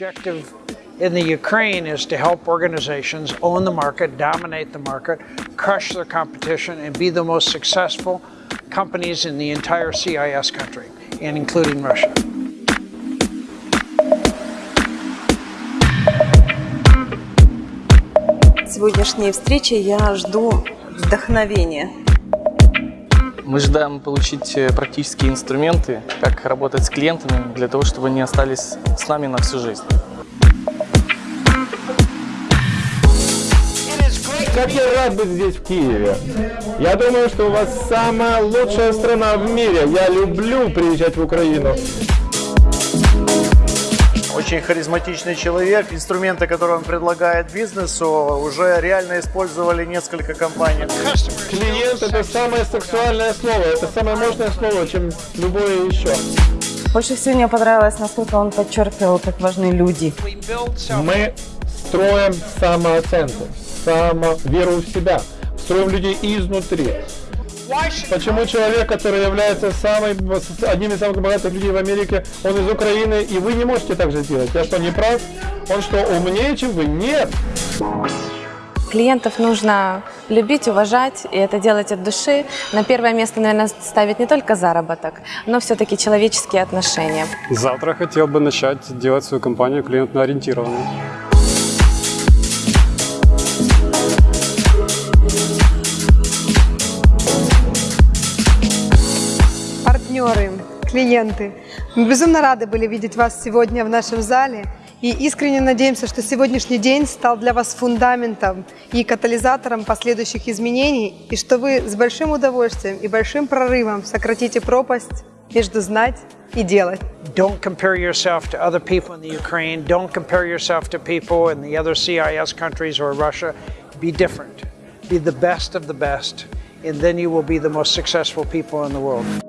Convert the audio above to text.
objective in the Ukraine is to help organizations own the market, dominate the market, crush their competition, and be the most successful companies in the entire CIS country, and including Russia. сегодняшней встречи я жду вдохновения. Мы ожидаем получить э, практические инструменты, как работать с клиентами, для того, чтобы они остались с нами на всю жизнь. Как я рад быть здесь, в Киеве. Я думаю, что у вас самая лучшая страна в мире. Я люблю приезжать в Украину. Очень харизматичный человек. Инструменты, которые он предлагает бизнесу, уже реально использовали несколько компаний. Клиент – это самое сексуальное слово. Это самое мощное слово, чем любое еще. Больше всего мне понравилось, насколько он подчеркивал, как важны люди. Мы строим самооценку, само веру в себя, строим людей изнутри. Почему человек, который является самый, одним из самых богатых людей в Америке, он из Украины, и вы не можете так же сделать? Я что, не прав? Он что, умнее, чем вы? Нет! Клиентов нужно любить, уважать, и это делать от души. На первое место, наверное, ставить не только заработок, но все-таки человеческие отношения. Завтра хотел бы начать делать свою компанию клиентно-ориентированной. Партнеры, клиенты. Мы безумно рады были видеть вас сегодня в нашем зале и искренне надеемся, что сегодняшний день стал для вас фундаментом и катализатором последующих изменений, и что вы с большим удовольствием и большим прорывом сократите пропасть между знать и делать. Don't compare yourself to other people in the Ukraine. Don't compare yourself to people in the other CIS countries or Russia. Be different. Be the best of the best. And then you will be the most successful people in the world.